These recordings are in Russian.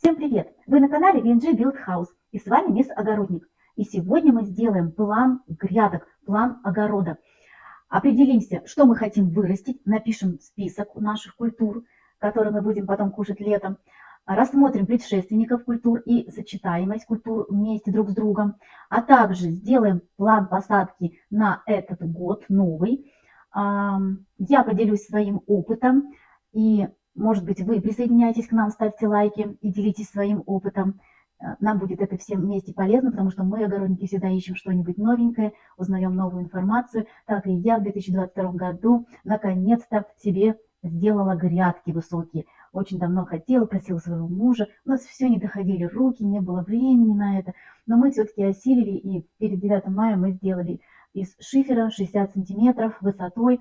Всем привет! Вы на канале VNG Build House и с вами мисс Огородник. И сегодня мы сделаем план грядок, план огорода. Определимся, что мы хотим вырастить, напишем список наших культур, которые мы будем потом кушать летом. Рассмотрим предшественников культур и сочетаемость культур вместе друг с другом. А также сделаем план посадки на этот год новый. Я поделюсь своим опытом и может быть, вы присоединяйтесь к нам, ставьте лайки и делитесь своим опытом. Э, нам будет это всем вместе полезно, потому что мы, огородники, всегда ищем что-нибудь новенькое, узнаем новую информацию. Так и я в 2022 году наконец-то себе сделала грядки высокие. Очень давно хотела, просила своего мужа. У нас все не доходили руки, не было времени на это. Но мы все-таки осилили, и перед 9 мая мы сделали из шифера 60 сантиметров высотой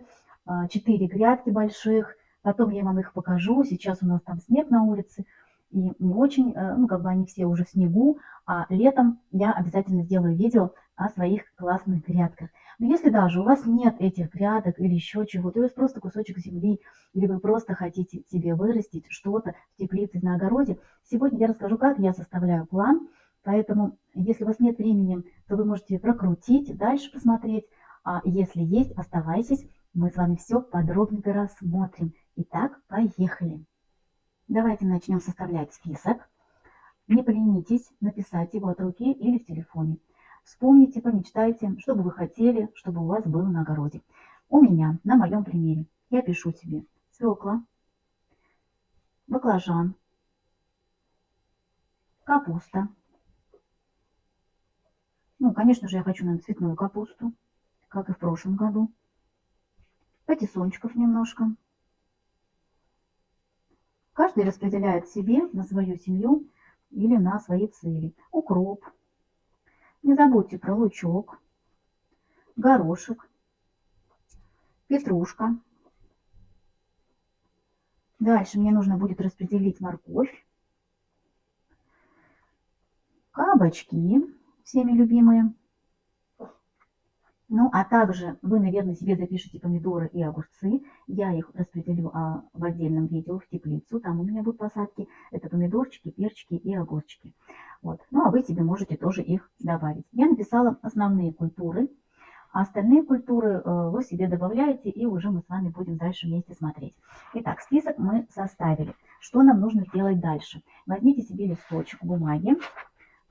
4 э, грядки больших, Потом я вам их покажу. Сейчас у нас там снег на улице. И не очень, э, ну, как бы они все уже в снегу. А летом я обязательно сделаю видео о своих классных грядках. Но если даже у вас нет этих грядок или еще чего-то, у вас просто кусочек земли, или вы просто хотите себе вырастить что-то в теплице на огороде, сегодня я расскажу, как я составляю план. Поэтому, если у вас нет времени, то вы можете прокрутить, дальше посмотреть. А если есть, оставайтесь, мы с вами все подробненько рассмотрим. Итак, поехали. Давайте начнем составлять список. Не поленитесь написать его от руки или в телефоне. Вспомните, помечтайте, что бы вы хотели, чтобы у вас было на огороде. У меня, на моем примере, я пишу себе свекла, баклажан, капуста. Ну, конечно же, я хочу, наверное, цветную капусту, как и в прошлом году. Патиссончиков немножко. Каждый распределяет себе на свою семью или на свои цели. Укроп. Не забудьте про лучок, горошек, петрушка. Дальше мне нужно будет распределить морковь, кабачки, всеми любимые, ну, а также вы, наверное, себе запишите помидоры и огурцы. Я их распределю а, в отдельном видео в теплицу. Там у меня будут посадки. Это помидорчики, перчики и огурчики. Вот. Ну, а вы себе можете тоже их добавить. Я написала основные культуры. А остальные культуры э, вы себе добавляете, и уже мы с вами будем дальше вместе смотреть. Итак, список мы составили. Что нам нужно сделать дальше? Возьмите себе листочек бумаги.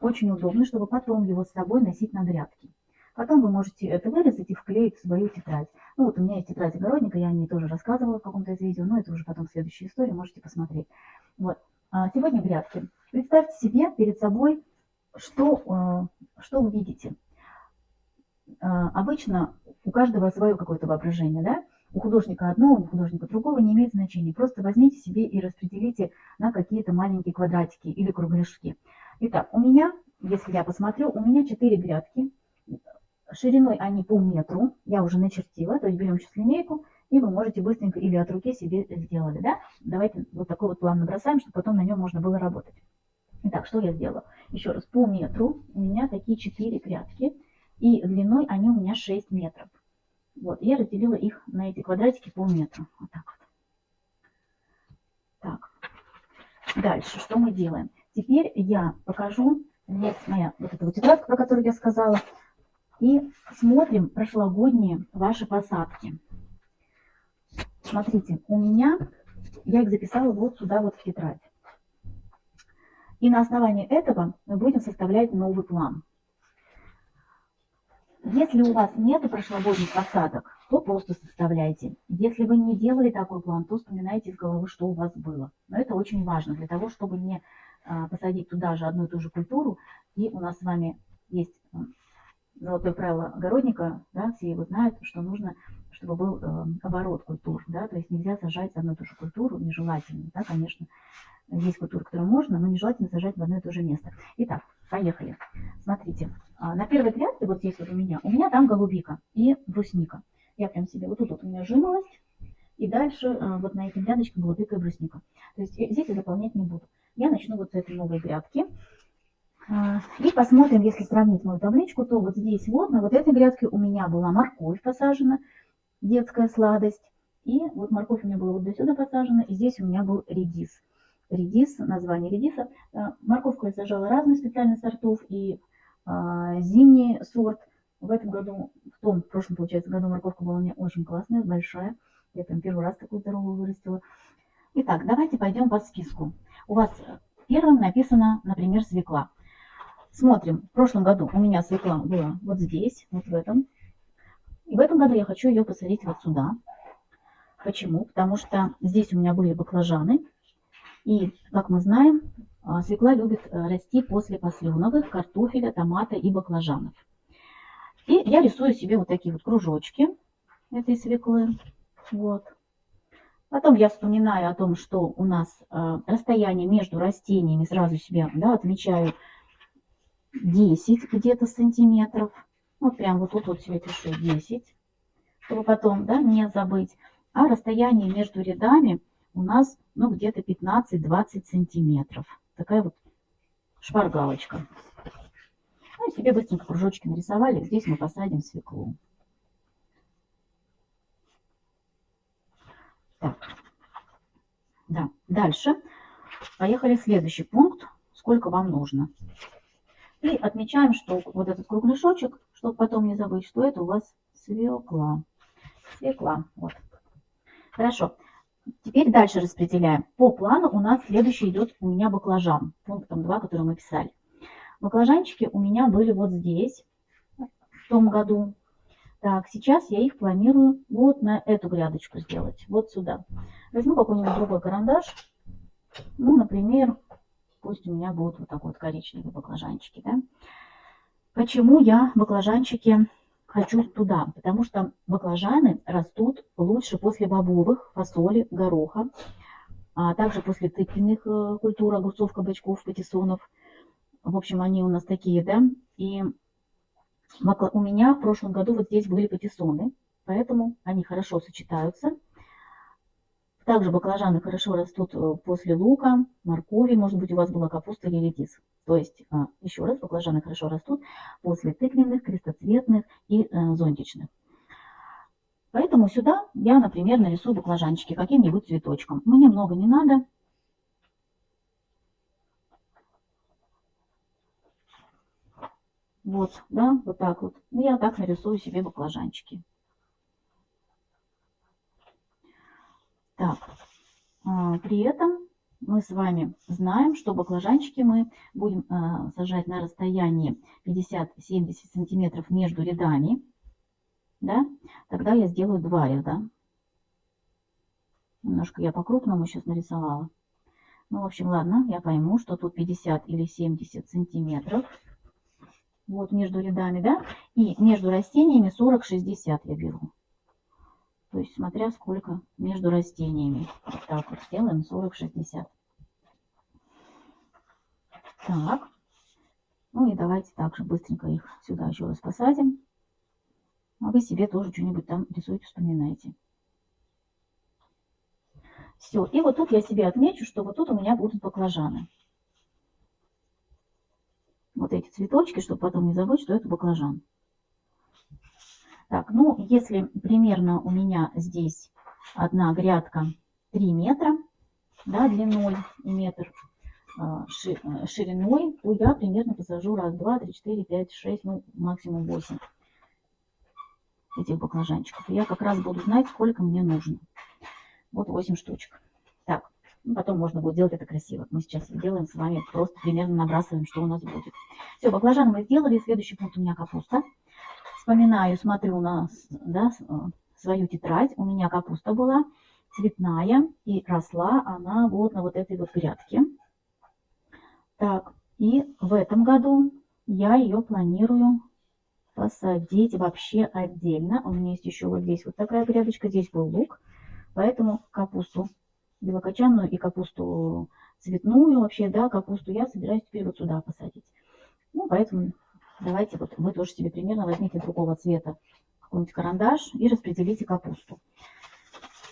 Очень удобно, чтобы потом его с собой носить на грядки. Потом вы можете это вырезать и вклеить в свою тетрадь. Ну вот у меня есть тетрадь огородника, я о ней тоже рассказывала в каком-то из видео, но это уже потом следующая история, можете посмотреть. Вот. А сегодня грядки. Представьте себе перед собой, что, э, что вы видите. А, обычно у каждого свое какое-то воображение, да? У художника одно, у художника другого не имеет значения. Просто возьмите себе и распределите на какие-то маленькие квадратики или кругляшки. Итак, у меня, если я посмотрю, у меня 4 грядки Шириной они по метру, я уже начертила, то есть берем сейчас линейку, и вы можете быстренько или от руки себе сделали, да? Давайте вот такой вот план набросаем, чтобы потом на нем можно было работать. Итак, что я сделала? Еще раз, по метру у меня такие 4 грядки, и длиной они у меня 6 метров. Вот, я разделила их на эти квадратики по метру. Вот так вот. Так. Дальше, что мы делаем? Теперь я покажу, вот моя вот эта вот тетрадка, про которую я сказала, и смотрим прошлогодние ваши посадки. Смотрите, у меня, я их записала вот сюда вот в тетрадь. И на основании этого мы будем составлять новый план. Если у вас нет прошлогодних посадок, то просто составляйте. Если вы не делали такой план, то вспоминайте из головы, что у вас было. Но это очень важно для того, чтобы не а, посадить туда же одну и ту же культуру. И у нас с вами есть золотое правило огородника, да, все его знают, что нужно, чтобы был э, оборот культур, да, то есть нельзя сажать одну и ту же культуру, нежелательно, да, конечно, есть культуры, которые можно, но нежелательно сажать в одно и то же место. Итак, поехали. Смотрите, а, на первой грядке, вот здесь вот у меня, у меня там голубика и брусника. Я прям себе, вот тут вот у меня жимолость, и дальше э, вот на этих грядочках голубика и брусника. То есть э, здесь я заполнять не буду. Я начну вот с этой новой грядки. А, и посмотрим, если сравнить мою табличку, то вот здесь вот, на вот этой грядке у меня была морковь посажена, детская сладость. И вот морковь у меня была вот до сюда посажена, и здесь у меня был редис. редис, название редиса. Э, морковку я сажала разных специальных сортов и а, зимний сорт. В этом году, в том, в прошлом, получается, году морковка была у меня очень классная, большая. Я прям первый раз такую здоровую вырастила. Итак, давайте пойдем по списку. У вас первым написано, например, свекла. Смотрим, в прошлом году у меня свекла была вот здесь, вот в этом. И в этом году я хочу ее посадить вот сюда. Почему? Потому что здесь у меня были баклажаны. И, как мы знаем, а, свекла любит э, расти после посленовых, картофеля, томата и баклажанов. И я рисую себе вот такие вот кружочки этой свеклы. Вот. Потом я вспоминаю о том, что у нас э, расстояние между растениями, сразу себе да, отмечаю 10 где-то сантиметров. Вот прям вот тут вот себе пишу 10, чтобы потом да, не забыть. А расстояние между рядами у нас ну где-то 15-20 сантиметров. Такая вот шпаргалочка. Ну и себе быстренько кружочки нарисовали. Здесь мы посадим свеклу. Так. Да, дальше. Поехали следующий пункт. Сколько вам нужно. И отмечаем, что вот этот кругляшочек, чтобы потом не забыть, что это у вас свекла. Свекла. Вот. Хорошо. Теперь дальше распределяем. По плану у нас следующий идет у меня баклажан. Пунктом 2, который мы писали. Баклажанчики у меня были вот здесь, в том году. Так, сейчас я их планирую вот на эту грядочку сделать. Вот сюда. Возьму какой-нибудь другой карандаш. Ну, например, пусть у меня будут вот такой вот коричневые баклажанчики. Да? Почему я баклажанчики хочу туда, потому что баклажаны растут лучше после бобовых, фасоли, гороха, а также после тыквенных э, культур, огурцов, кабачков, патиссонов. В общем, они у нас такие, да. И у меня в прошлом году вот здесь были патиссоны, поэтому они хорошо сочетаются. Также баклажаны хорошо растут э, после лука, моркови, может быть у вас была капуста или редис. То есть, а, еще раз, баклажаны хорошо растут после тыквенных, крестоцветных и э, зонтичных. Поэтому сюда я, например, нарисую баклажанчики каким-нибудь цветочком. Мне много не надо. Вот, да, вот так вот. Я так нарисую себе баклажанчики. Так, а, при этом мы с вами знаем, что баклажанчики мы будем а, сажать на расстоянии 50-70 сантиметров между рядами. Да? Тогда я сделаю два ряда. Немножко я по-крупному сейчас нарисовала. Ну, в общем, ладно, я пойму, что тут 50 или 70 сантиметров. Вот между рядами, да? И между растениями 40-60 я беру. То есть смотря сколько между растениями. Так вот сделаем 40-60. Так. Ну и давайте также быстренько их сюда еще раз посадим. А вы себе тоже что-нибудь там рисуете, вспоминаете. Все. И вот тут я себе отмечу, что вот тут у меня будут баклажаны. Вот эти цветочки, чтобы потом не забыть, что это баклажан. Так, ну, если примерно у меня здесь одна грядка 3 метра, да, длиной и метр а, э, шириной, то я примерно посажу раз, два, три, четыре, пять, шесть, ну, максимум 8 этих баклажанчиков. Я как раз буду знать, сколько мне нужно. Вот 8 штучек. Так, ну, потом можно будет делать это красиво. Мы сейчас делаем с вами, просто примерно набрасываем, что у нас будет. Все, баклажаны мы сделали. Следующий пункт у меня капуста вспоминаю, смотрю на да, э, свою тетрадь, у меня капуста была цветная, и росла она вот на вот этой вот грядке. Так, и в этом году я ее планирую посадить вообще отдельно. У меня есть еще вот здесь вот такая грядочка, здесь был лук, поэтому капусту белокочанную и капусту цветную вообще, да, капусту я собираюсь теперь вот сюда посадить. Ну, поэтому Давайте вот вы тоже себе примерно возьмите другого цвета какой-нибудь карандаш и распределите капусту.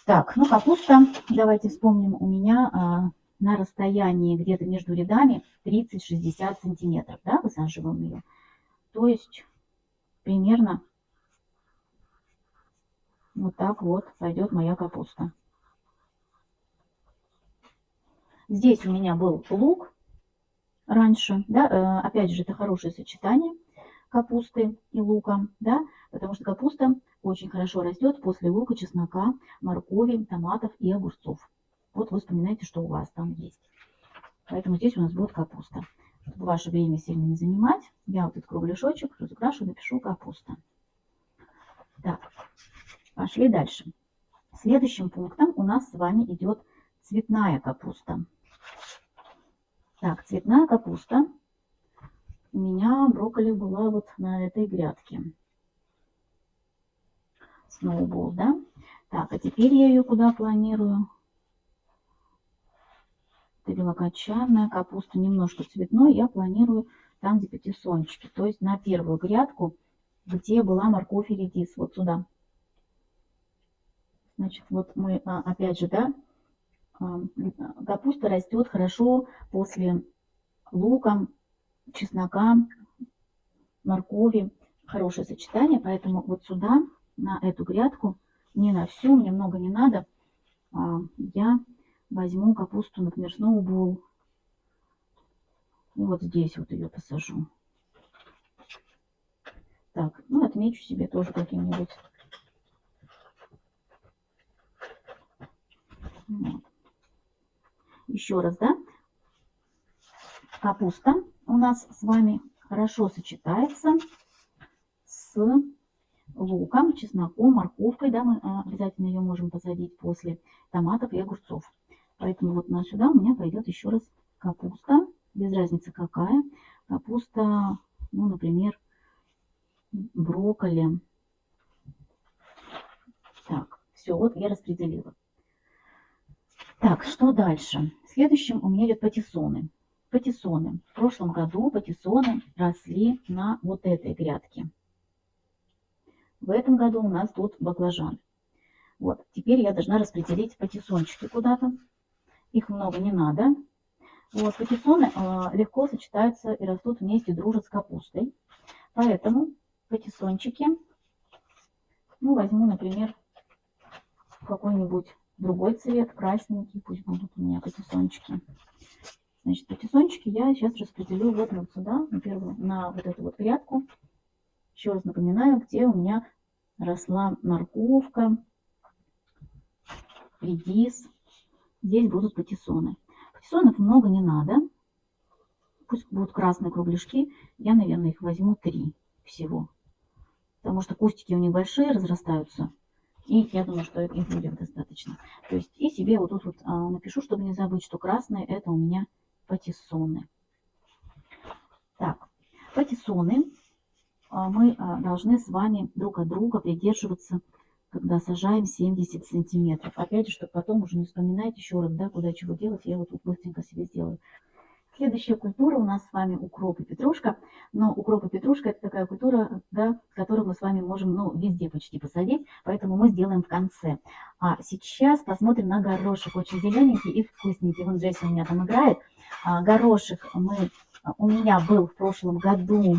Так, ну капуста, давайте вспомним, у меня а, на расстоянии где-то между рядами 30-60 сантиметров, да, высаживаем ее. То есть примерно вот так вот пойдет моя капуста. Здесь у меня был лук раньше, да, э, опять же, это хорошее сочетание капусты и лука, да, потому что капуста очень хорошо растет после лука, чеснока, моркови, томатов и огурцов. Вот вы вспоминаете, что у вас там есть. Поэтому здесь у нас будет капуста. Чтобы ваше время сильно не занимать, я вот этот кругляшочек разукрашу, напишу капуста. Так, пошли дальше. Следующим пунктом у нас с вами идет цветная капуста. Так, цветная капуста. У меня брокколи была вот на этой грядке. Сноубол, да? Так, а теперь я ее куда планирую? Это белокочанная капуста, немножко цветной. Я планирую там, где пятисончики. То есть на первую грядку, где была морковь и редис. Вот сюда. Значит, вот мы, а, опять же, да, а, капуста растет хорошо после лука, чеснока, моркови. Хорошее сочетание, поэтому вот сюда, на эту грядку, не на всю, мне много не надо, а, я возьму капусту, например, сноубол. И вот здесь вот ее посажу. Так, ну отмечу себе тоже каким-нибудь. Еще раз, да? Капуста у нас с вами хорошо сочетается с луком, чесноком, морковкой. Да, мы а, обязательно ее можем посадить после томатов и огурцов. Поэтому вот на сюда у меня пойдет еще раз капуста, без разницы какая. Капуста, ну, например, брокколи. Так, все, вот я распределила. Так, что дальше? Следующим у меня идет патиссоны. Патиссоны. В прошлом году патиссоны росли на вот этой грядке. В этом году у нас тут баклажан. Вот, теперь я должна распределить патиссончики куда-то. Их много не надо. Вот, патиссоны э, легко сочетаются и растут вместе, дружат с капустой. Поэтому патиссончики, ну, возьму, например, какой-нибудь другой цвет, красненький, пусть будут у меня патиссончики. Значит, патиссончики я сейчас распределю вот, вот сюда, на, первую, на вот эту вот грядку. Еще раз напоминаю, где у меня росла морковка, редис, Здесь будут патиссоны. Патиссонов много не надо. Пусть будут красные кругляшки. Я, наверное, их возьму три всего. Потому что кустики у них большие, разрастаются. И я думаю, что их будет достаточно. То есть и себе вот тут вот а, напишу, чтобы не забыть, что красные это у меня патиссоны. Так, патиссоны а, мы а, должны с вами друг от друга придерживаться когда сажаем 70 сантиметров. Опять же, чтобы потом уже не вспоминать еще раз, да, куда чего делать, я вот тут быстренько себе сделаю. Следующая культура у нас с вами укроп и петрушка. Но укроп и петрушка это такая культура, да, которую мы с вами можем ну, везде почти посадить, поэтому мы сделаем в конце. А сейчас посмотрим на горошек. Очень зелененький и вкусненький. Вон Джесси у меня там играет. А, горошек мы, у меня был в прошлом году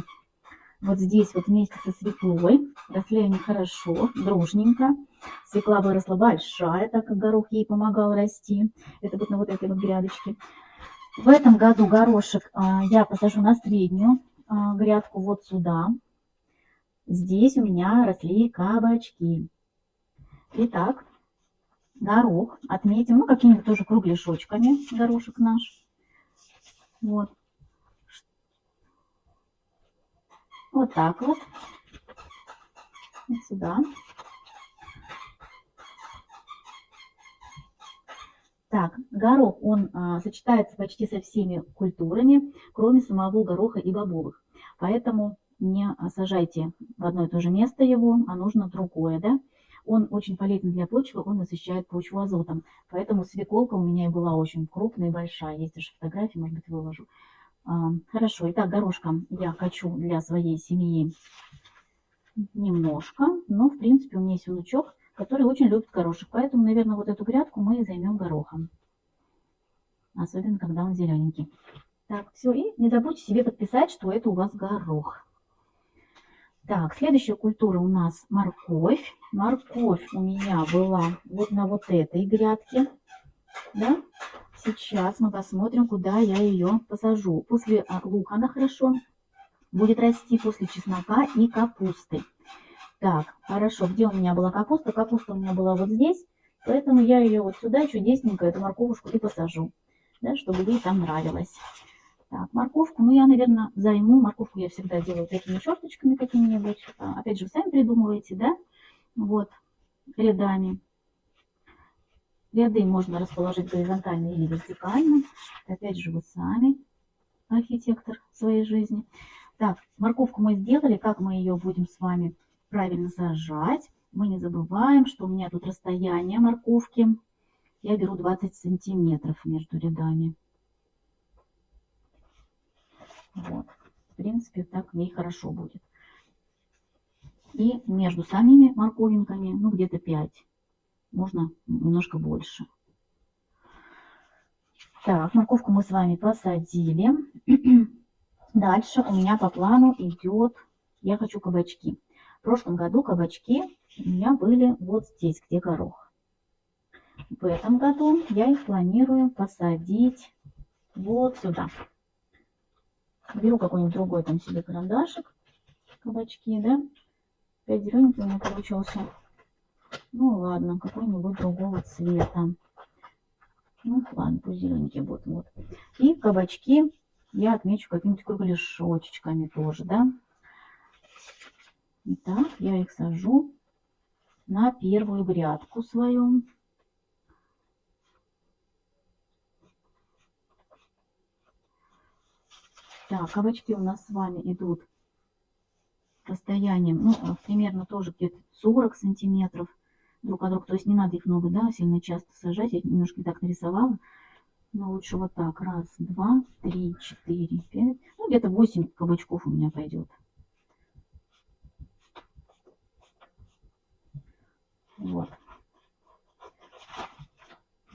вот здесь вот вместе со свеклой. Росли они хорошо, дружненько. Свекла выросла большая, так как горох ей помогал расти. Это вот на вот этой вот грядочке. В этом году горошек а, я посажу на среднюю а, грядку вот сюда. Здесь у меня росли кабачки. Итак, горох отметим, ну, какими-нибудь тоже кругляшочками горошек наш. Вот. Вот так вот. Вот сюда. Так, горох, он а, сочетается почти со всеми культурами, кроме самого гороха и бобовых. Поэтому не сажайте в одно и то же место его, а нужно другое, да. Он очень полезен для почвы, он насыщает почву азотом. Поэтому свеколка у меня и была очень крупная и большая. Есть даже фотографии, может быть, выложу. А, хорошо, итак, горошком я хочу для своей семьи немножко, но, в принципе, у меня есть внучок, который очень любит горошек, поэтому, наверное, вот эту грядку мы займем горохом. Особенно, когда он зелененький. Так, все, и не забудьте себе подписать, что это у вас горох. Так, следующая культура у нас морковь. Морковь у меня была вот на вот этой грядке, да. сейчас мы посмотрим, куда я ее посажу. После а, лука она хорошо будет расти, после чеснока и капусты. Так, хорошо, где у меня была капуста? Капуста у меня была вот здесь, поэтому я ее вот сюда чудесненько, эту морковушку и посажу, да, чтобы ей там нравилось. Так, морковку, ну я, наверное, займу. Морковку я всегда делаю такими черточками какими-нибудь. А, опять же, сами придумываете, да? Вот, рядами. Ряды можно расположить горизонтально или вертикально. Опять же, вы сами архитектор своей жизни. Так, морковку мы сделали. Как мы ее будем с вами правильно сажать? Мы не забываем, что у меня тут расстояние морковки. Я беру 20 сантиметров между рядами. Вот. В принципе, так ей хорошо будет. И между самими морковинками, ну, где-то 5. Можно немножко больше. Так, морковку мы с вами посадили. Дальше у меня по плану идет, я хочу кабачки. Прошлом году кабачки у меня были вот здесь, где горох. В этом году я их планирую посадить вот сюда. Беру какой-нибудь другой там себе карандашик, кабачки, да. Опять зелененький у меня получился. Ну ладно, какой-нибудь другого цвета. Ну ладно, пусть зелененький будет. Вот. И кабачки я отмечу какими-то кругляшочками тоже, да. Итак, я их сажу на первую грядку свою. Так, кабачки у нас с вами идут расстоянием, ну, примерно тоже где-то 40 сантиметров друг от друга. То есть не надо их много, да, сильно часто сажать. Я немножко так нарисовала. Но лучше вот так. Раз, два, три, четыре, пять. Ну, где-то 8 кабачков у меня пойдет. Вот.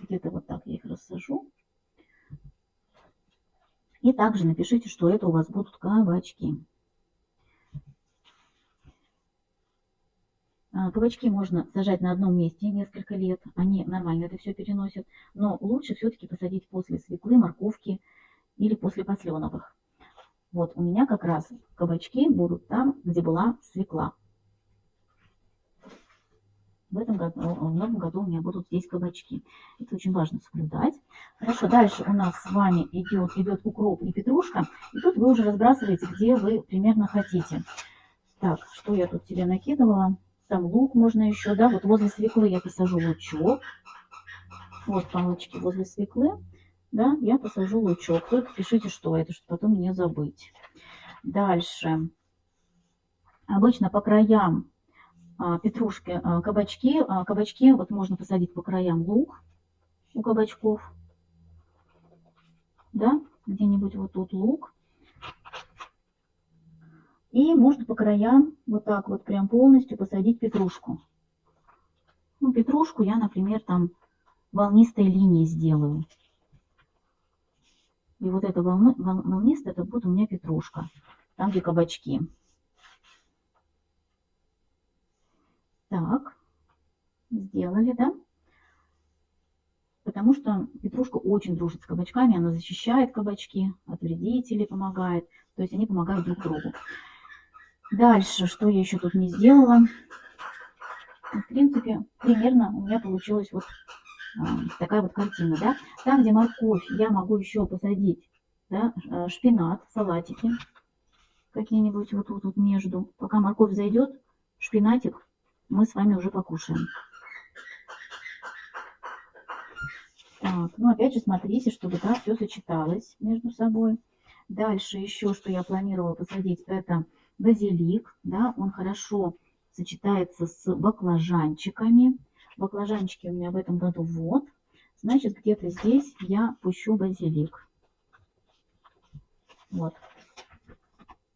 Где-то вот так я их рассажу. И также напишите, что это у вас будут кабачки. А, кабачки можно сажать на одном месте несколько лет, они нормально это все переносят, но лучше все-таки посадить после свеклы, морковки или после посленовых. Вот у меня как раз кабачки будут там, где была свекла. В этом году, в новом году у меня будут здесь кабачки. Это очень важно соблюдать. Хорошо, дальше у нас с вами идет, идет укроп и петрушка. И тут вы уже разбрасываете, где вы примерно хотите. Так, что я тут себе накидывала? Там лук можно еще, да, вот возле свеклы я посажу лучок. Вот палочки возле свеклы, да, я посажу лучок. Только пишите, что это, чтобы потом не забыть. Дальше. Обычно по краям петрушки, а, кабачки. А, кабачки вот можно посадить по краям лук у кабачков. Да, где-нибудь вот тут лук. И можно по краям вот так вот прям полностью посадить петрушку. Ну, петрушку я, например, там волнистой линии сделаю. И вот эта волна, волнистая, это будет у меня петрушка. Там, где кабачки. Так, сделали, да? Потому что петрушка очень дружит с кабачками, она защищает кабачки от вредителей, помогает. То есть они помогают друг другу. Дальше, что я еще тут не сделала? В принципе, примерно у меня получилась вот а, такая вот картина, да. Там, где морковь, я могу еще посадить, да, а, шпинат, салатики какие-нибудь вот тут вот между. Пока морковь зайдет, шпинатик мы с вами уже покушаем. Так, ну опять же смотрите, чтобы да, все сочеталось между собой. Дальше еще, что я планировала посадить, это базилик, да, он хорошо сочетается с баклажанчиками. Баклажанчики у меня в этом году вот. Значит, где-то здесь я пущу базилик. Вот.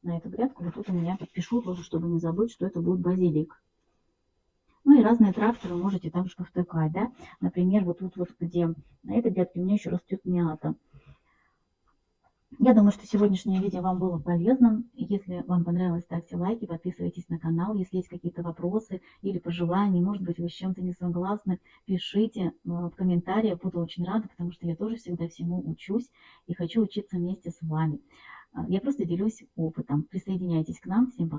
На эту грядку вот тут у меня подпишу тоже, чтобы не забыть, что это будет базилик. Ну и разные травки вы можете также повтыкать, да. Например, вот тут вот, где на этой грядке у меня еще растет мята. Я думаю, что сегодняшнее видео вам было полезным. Если вам понравилось, ставьте лайки, подписывайтесь на канал. Если есть какие-то вопросы или пожелания, может быть, вы с чем-то не согласны, пишите э, в комментариях. Буду очень рада, потому что я тоже всегда всему учусь и хочу учиться вместе с вами. Э, Я просто делюсь опытом. Присоединяйтесь к нам. Всем пока.